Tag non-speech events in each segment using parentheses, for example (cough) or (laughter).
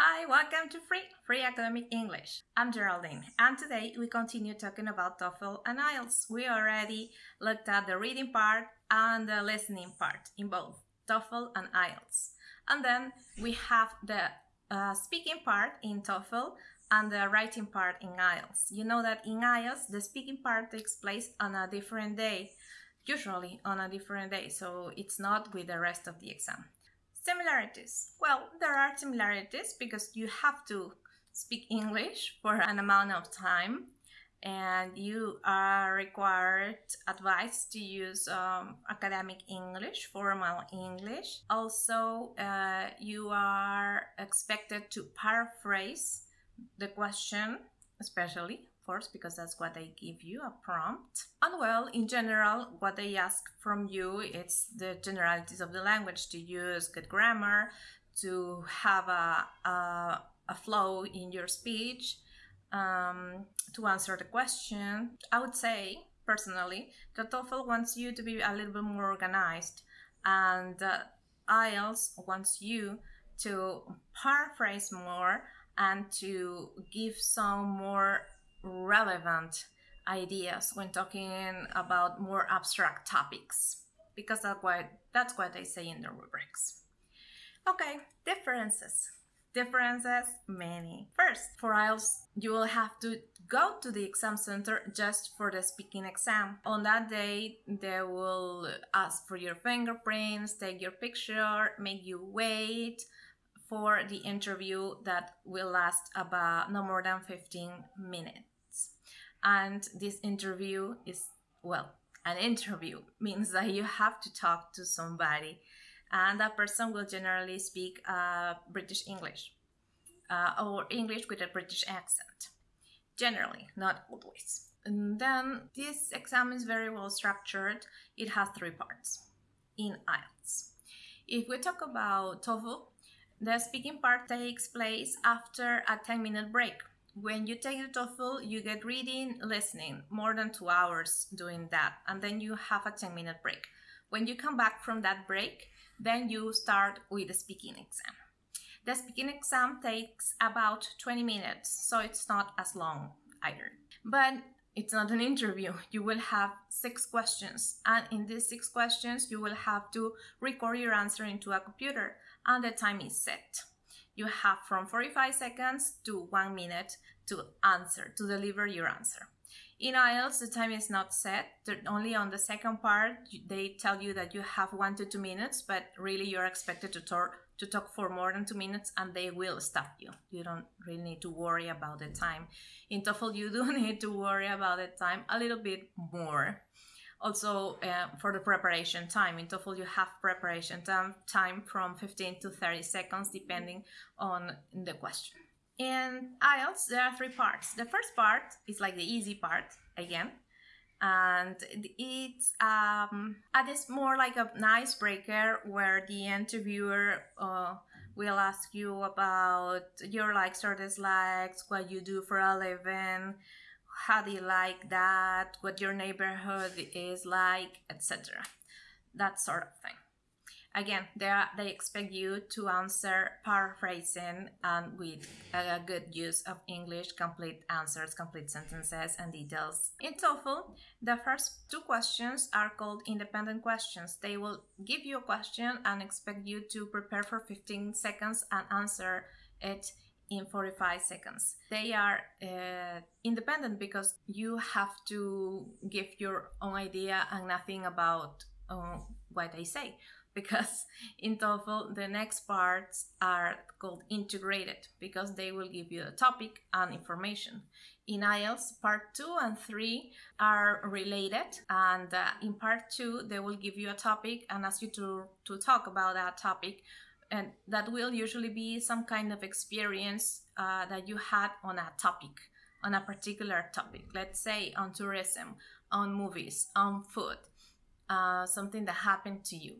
Hi, welcome to Free Free Academic English. I'm Geraldine, and today we continue talking about TOEFL and IELTS. We already looked at the reading part and the listening part in both TOEFL and IELTS. And then we have the uh, speaking part in TOEFL and the writing part in IELTS. You know that in IELTS, the speaking part takes place on a different day, usually on a different day, so it's not with the rest of the exam. Similarities. Well, there are similarities because you have to speak English for an amount of time and you are required advised to use um, academic English, formal English. Also, uh, you are expected to paraphrase the question, especially course, because that's what they give you, a prompt. And well, in general, what they ask from you it's the generalities of the language, to use good grammar, to have a, a, a flow in your speech, um, to answer the question. I would say, personally, that TOEFL wants you to be a little bit more organized, and uh, IELTS wants you to paraphrase more and to give some more relevant ideas when talking about more abstract topics because that's what that's what they say in the rubrics. Okay, differences. Differences many. First, for IELTS, you will have to go to the exam center just for the speaking exam. On that day, they will ask for your fingerprints, take your picture, make you wait for the interview that will last about no more than 15 minutes. And this interview is well an interview (laughs) means that you have to talk to somebody and that person will generally speak uh, british english uh, or english with a british accent generally not always. And then this exam is very well structured. It has three parts in ielts. If we talk about TOEFL, the speaking part takes place after a 10 minute break when you take the TOEFL, you get reading, listening, more than two hours doing that, and then you have a 10 minute break. When you come back from that break, then you start with the speaking exam. The speaking exam takes about 20 minutes, so it's not as long either. But it's not an interview. You will have six questions, and in these six questions, you will have to record your answer into a computer, and the time is set you have from 45 seconds to one minute to answer, to deliver your answer. In IELTS, the time is not set. Only on the second part, they tell you that you have one to two minutes, but really you're expected to talk, to talk for more than two minutes and they will stop you. You don't really need to worry about the time. In TOEFL, you do (laughs) need to worry about the time a little bit more. Also, uh, for the preparation time, in TOEFL you have preparation time, time from 15 to 30 seconds depending on the question. In IELTS, there are three parts. The first part is like the easy part, again, and it's um it's more like a nice breaker where the interviewer uh, will ask you about your likes or dislikes what you do for a living how do you like that, what your neighborhood is like, etc. That sort of thing. Again, they, are, they expect you to answer paraphrasing and um, with a good use of English, complete answers, complete sentences, and details. In TOEFL, the first two questions are called independent questions. They will give you a question and expect you to prepare for 15 seconds and answer it in 45 seconds. They are uh, independent because you have to give your own idea and nothing about uh, what they say. (laughs) Because in TOEFL, the next parts are called integrated because they will give you a topic and information. In IELTS, part two and three are related, and uh, in part two, they will give you a topic and ask you to, to talk about that topic and that will usually be some kind of experience uh, that you had on a topic on a particular topic. Let's say on tourism on movies on food uh, something that happened to you.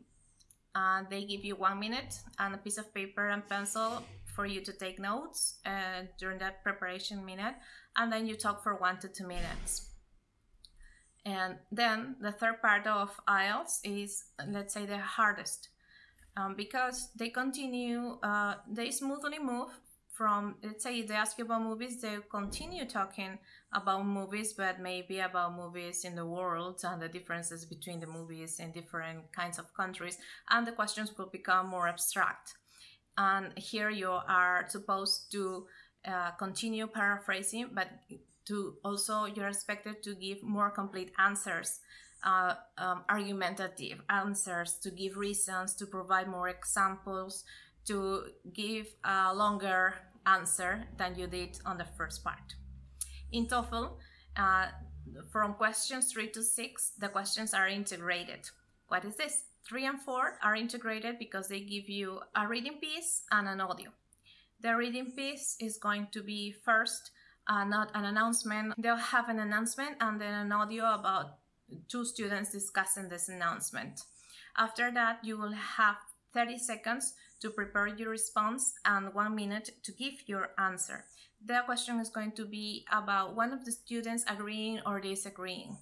Uh, they give you one minute and a piece of paper and pencil for you to take notes uh, during that preparation minute and then you talk for one to two minutes. And then the third part of IELTS is let's say the hardest um, because they continue, uh, they smoothly move from let's say they ask you about movies they continue talking about movies but maybe about movies in the world and the differences between the movies in different kinds of countries and the questions will become more abstract. And here you are supposed to uh, continue paraphrasing but to also you're expected to give more complete answers uh, um, argumentative answers to give reasons to provide more examples to give a longer answer than you did on the first part. In TOEFL, uh, from questions 3 to 6, the questions are integrated. What is this? 3 and 4 are integrated because they give you a reading piece and an audio. The reading piece is going to be first uh, not an announcement. They'll have an announcement and then an audio about two students discussing this announcement. After that, you will have 30 seconds to prepare your response and one minute to give your answer. The question is going to be about one of the students agreeing or disagreeing.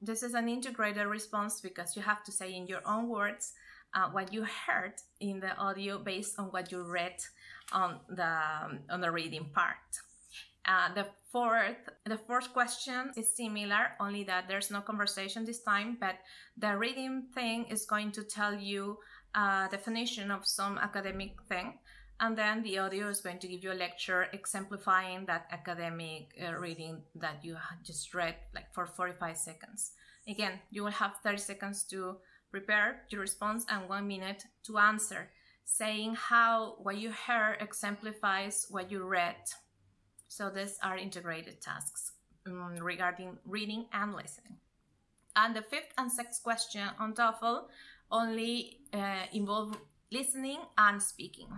This is an integrated response because you have to say in your own words uh, what you heard in the audio based on what you read on the, on the reading part. Uh, the fourth, the fourth question is similar, only that there's no conversation this time, but the reading thing is going to tell you a definition of some academic thing. And then the audio is going to give you a lecture exemplifying that academic uh, reading that you just read like for 45 seconds. Again you will have 30 seconds to prepare your response and one minute to answer saying how what you heard exemplifies what you read so these are integrated tasks um, regarding reading and listening and the fifth and sixth question on TOEFL only uh, involve listening and speaking.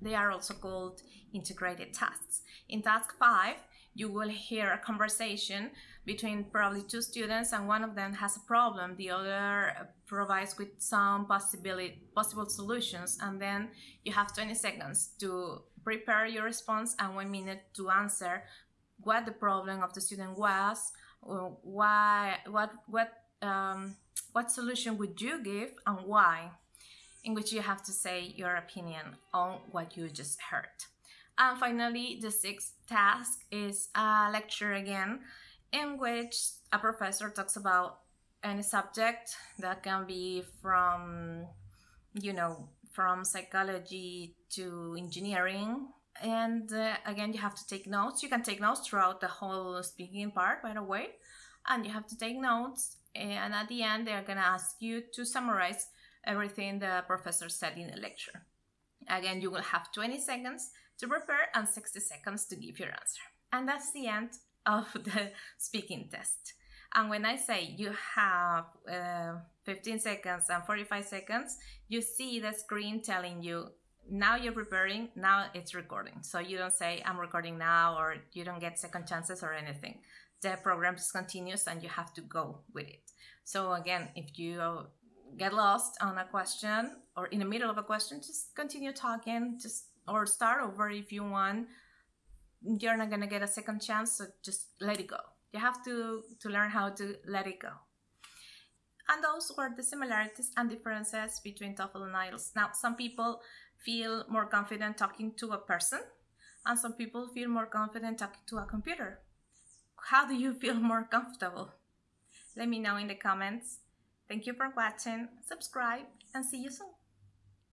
They are also called integrated tasks. In task 5, you will hear a conversation between probably two students and one of them has a problem the other provides with some possibility possible solutions and then you have 20 seconds to prepare your response and one minute to answer what the problem of the student was why what what um, what solution would you give and why? In which you have to say your opinion on what you just heard. And finally, the sixth task is a lecture again, in which a professor talks about any subject that can be from, you know, from psychology to engineering. And uh, again, you have to take notes. You can take notes throughout the whole speaking part, by the way. And you have to take notes and at the end they're going to ask you to summarize everything the professor said in the lecture. Again, you will have 20 seconds to prepare and 60 seconds to give your answer. And that's the end of (laughs) the speaking test. And when I say you have uh, 15 seconds and 45 seconds, you see the screen telling you now you're preparing, now it's recording. So you don't say I'm recording now or you don't get second chances or anything the program just continues and you have to go with it. So again, if you get lost on a question or in the middle of a question, just continue talking, just or start over if you want. You're not gonna get a second chance, so just let it go. You have to to learn how to let it go. And those were the similarities and differences between TOEFL and IELTS. Now, some people feel more confident talking to a person, and some people feel more confident talking to a computer how do you feel (laughs) more comfortable? Let me know in the comments. Thank you for watching, subscribe, and see you soon.